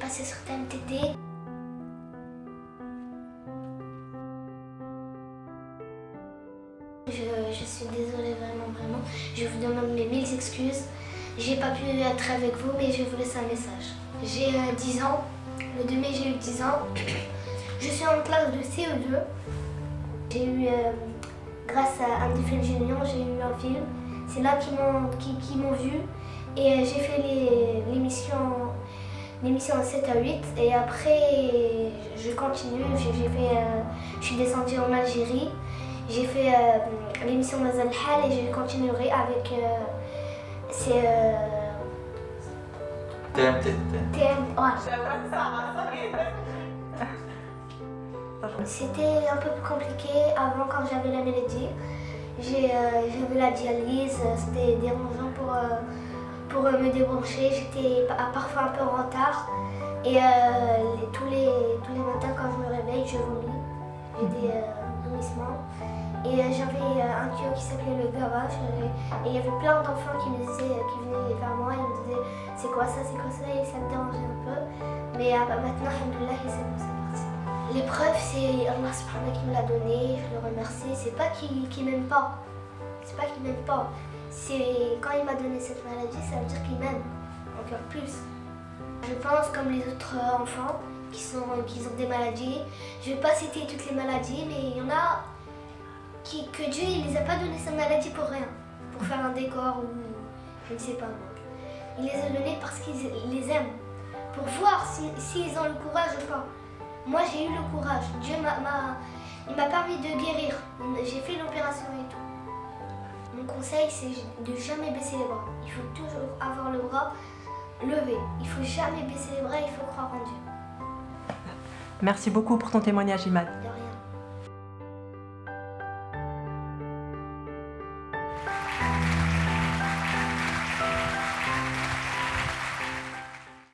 passer sur TMTT. Je, je suis désolée vraiment, vraiment. Je vous demande mes mille excuses. J'ai pas pu être avec vous, mais je vous laisse un message. J'ai euh, 10 ans. Le 2 mai, j'ai eu 10 ans. Je suis en classe de CE2. J'ai eu, euh, grâce à un film Génion, j'ai eu un film. C'est là qu'ils m'ont qui, qui vu. Et euh, j'ai fait l'émission l'émission en 7 à 8. Et après, je continue. J'ai fait, euh, je suis descendue en Algérie. J'ai fait euh, l'émission Mazal Hal et je continuerai avec. euh, c'est. euh, TMT. TM. ouais. C'était un peu plus compliqué avant quand j'avais la maladie. J'ai, euh, J'avais la dialyse, c'était dérangeant pour, euh, pour euh, me débrancher. J'étais pa- parfois un peu en retard. Et euh, tous, les, tous les matins quand je me réveille, je vomis. J'ai des euh, vomissements. Et j'avais un tuyau qui s'appelait le gavage. Et il y avait plein d'enfants qui me disaient, qui venaient vers moi et me disaient c'est quoi ça, c'est quoi ça, et ça me dérangeait un peu. Mais euh, maintenant, alhamdoulilah, c'est bon, c'est parti. L'épreuve, c'est Allah qui me l'a donné, je le remercie. C'est pas qu'il m'aime pas. C'est pas qu'il m'aime pas. C'est quand il m'a donné cette maladie, ça veut dire qu'il m'aime. Encore plus. Je pense comme les autres enfants qui, sont, qui ont des maladies. Je vais pas citer toutes les maladies, mais il y en a qui, que Dieu il les a pas donné cette maladie pour rien. Pour faire un décor ou je ne sais pas. Il les a donnés parce qu'il les aime. Pour voir s'ils si, ont le courage ou pas. Moi, j'ai eu le courage. Dieu m'a permis de guérir. J'ai fait l'opération et tout. Mon conseil, c'est de jamais baisser les bras. Il faut toujours avoir le bras levé. Il faut jamais baisser les bras, il faut croire en Dieu. Merci beaucoup pour ton témoignage, Imad.